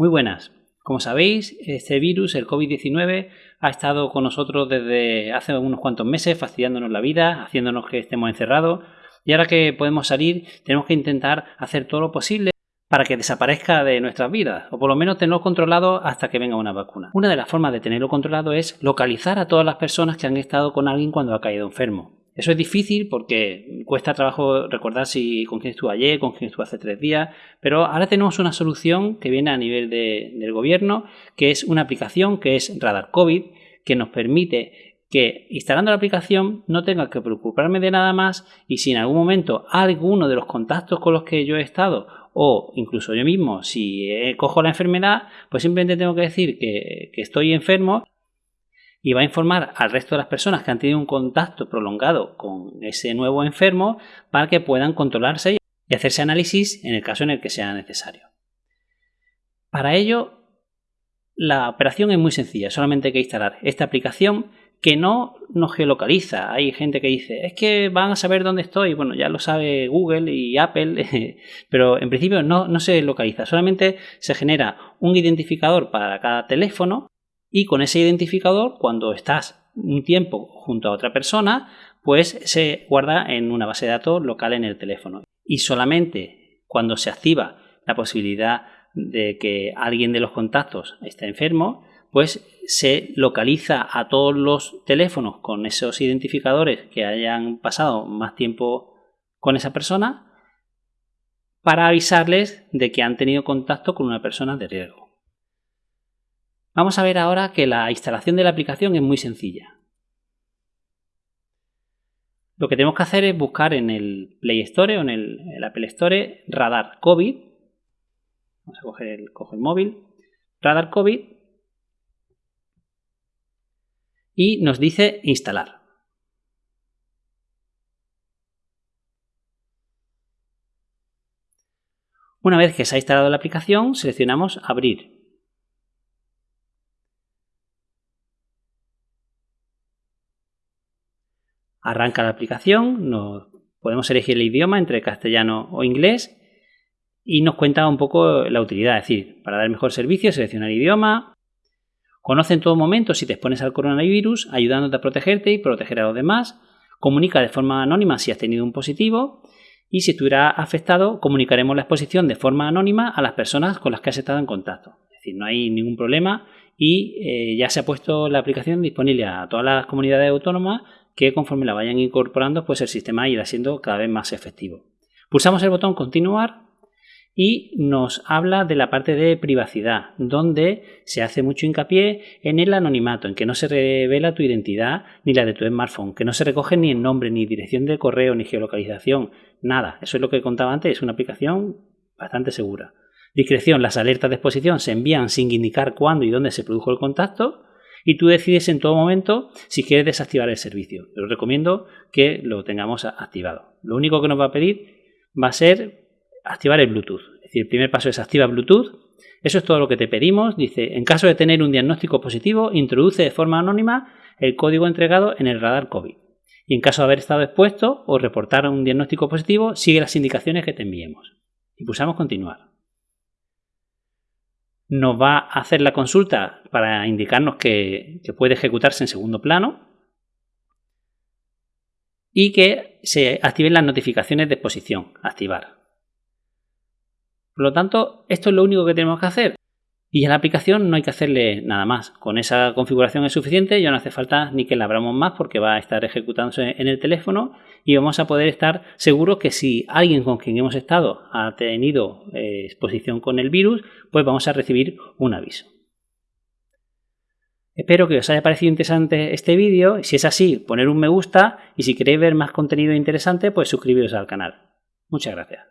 Muy buenas. Como sabéis, este virus, el COVID-19, ha estado con nosotros desde hace unos cuantos meses, fastidiándonos la vida, haciéndonos que estemos encerrados. Y ahora que podemos salir, tenemos que intentar hacer todo lo posible para que desaparezca de nuestras vidas, o por lo menos tenerlo controlado hasta que venga una vacuna. Una de las formas de tenerlo controlado es localizar a todas las personas que han estado con alguien cuando ha caído enfermo. Eso es difícil porque cuesta trabajo recordar si con quién estuvo ayer, con quién estuvo hace tres días, pero ahora tenemos una solución que viene a nivel del gobierno, que es una aplicación que es Radar COVID, que nos permite que instalando la aplicación no tenga que preocuparme de nada más y si en algún momento alguno de los contactos con los que yo he estado o incluso yo mismo si cojo la enfermedad pues simplemente tengo que decir que, que estoy enfermo y va a informar al resto de las personas que han tenido un contacto prolongado con ese nuevo enfermo para que puedan controlarse y hacerse análisis en el caso en el que sea necesario. Para ello, la operación es muy sencilla, solamente hay que instalar esta aplicación que no nos geolocaliza. Hay gente que dice, es que van a saber dónde estoy. Bueno, ya lo sabe Google y Apple, pero en principio no, no se localiza. Solamente se genera un identificador para cada teléfono y con ese identificador, cuando estás un tiempo junto a otra persona, pues se guarda en una base de datos local en el teléfono. Y solamente cuando se activa la posibilidad de que alguien de los contactos esté enfermo, pues se localiza a todos los teléfonos con esos identificadores que hayan pasado más tiempo con esa persona para avisarles de que han tenido contacto con una persona de riesgo. Vamos a ver ahora que la instalación de la aplicación es muy sencilla. Lo que tenemos que hacer es buscar en el Play Store o en el, Apple Store Radar COVID. Vamos a coger el, coger el móvil. Radar COVID. Y nos dice instalar. Una vez que se ha instalado la aplicación, seleccionamos Abrir. Arranca la aplicación, nos, podemos elegir el idioma entre castellano o inglés y nos cuenta un poco la utilidad, es decir, para dar mejor servicio, seleccionar idioma, conoce en todo momento si te expones al coronavirus, ayudándote a protegerte y proteger a los demás, comunica de forma anónima si has tenido un positivo. Y si estuviera afectado, comunicaremos la exposición de forma anónima a las personas con las que has estado en contacto. Es decir, no hay ningún problema y eh, ya se ha puesto la aplicación disponible a todas las comunidades autónomas que conforme la vayan incorporando, pues el sistema irá siendo cada vez más efectivo. Pulsamos el botón continuar y nos habla de la parte de privacidad, donde se hace mucho hincapié en el anonimato, en que no se revela tu identidad ni la de tu smartphone, que no se recoge ni el nombre, ni dirección de correo, ni geolocalización, nada. Eso es lo que contaba antes, es una aplicación bastante segura. Discreción, las alertas de exposición se envían sin indicar cuándo y dónde se produjo el contacto y tú decides en todo momento si quieres desactivar el servicio. Te recomiendo que lo tengamos activado. Lo único que nos va a pedir va a ser activar el Bluetooth. Es decir, el primer paso es activa Bluetooth. Eso es todo lo que te pedimos. Dice, en caso de tener un diagnóstico positivo, introduce de forma anónima el código entregado en el radar COVID. Y en caso de haber estado expuesto o reportar un diagnóstico positivo, sigue las indicaciones que te enviemos. Y pulsamos continuar nos va a hacer la consulta para indicarnos que, puede ejecutarse en segundo plano y que se activen las notificaciones de exposición, activar. Por lo tanto, esto es lo único que tenemos que hacer. Y en la aplicación no hay que hacerle nada más. Con esa configuración es suficiente, ya no hace falta ni que la abramos más porque va a estar ejecutándose en el teléfono y vamos a poder estar seguros que si alguien con quien hemos estado ha tenido eh, exposición con el virus, pues vamos a recibir un aviso. Espero que os haya parecido interesante este vídeo. Si es así, poner un me gusta y si queréis ver más contenido interesante, pues suscribiros al canal. Muchas gracias.